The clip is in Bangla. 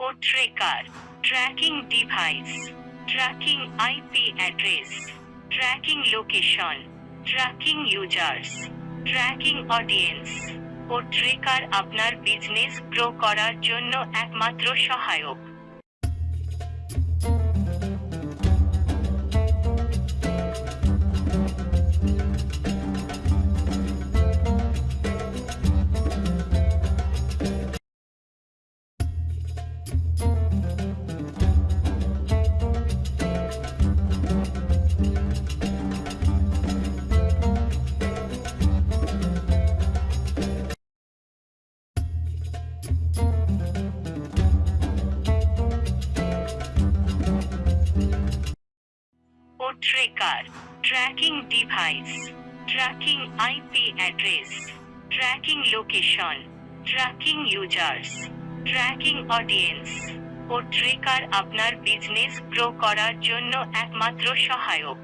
O tracker tracking device tracking IP address tracking location tracking users tracking audience O tracker আপনার বিজনেস গ্রো করার জন্য একমাত্র সহায়ক। Tracker tracking device tracking IP address tracking location tracking users tracking audience O tracker আপনার বিজনেস গ্রো করার জন্য একমাত্র সহায়ক।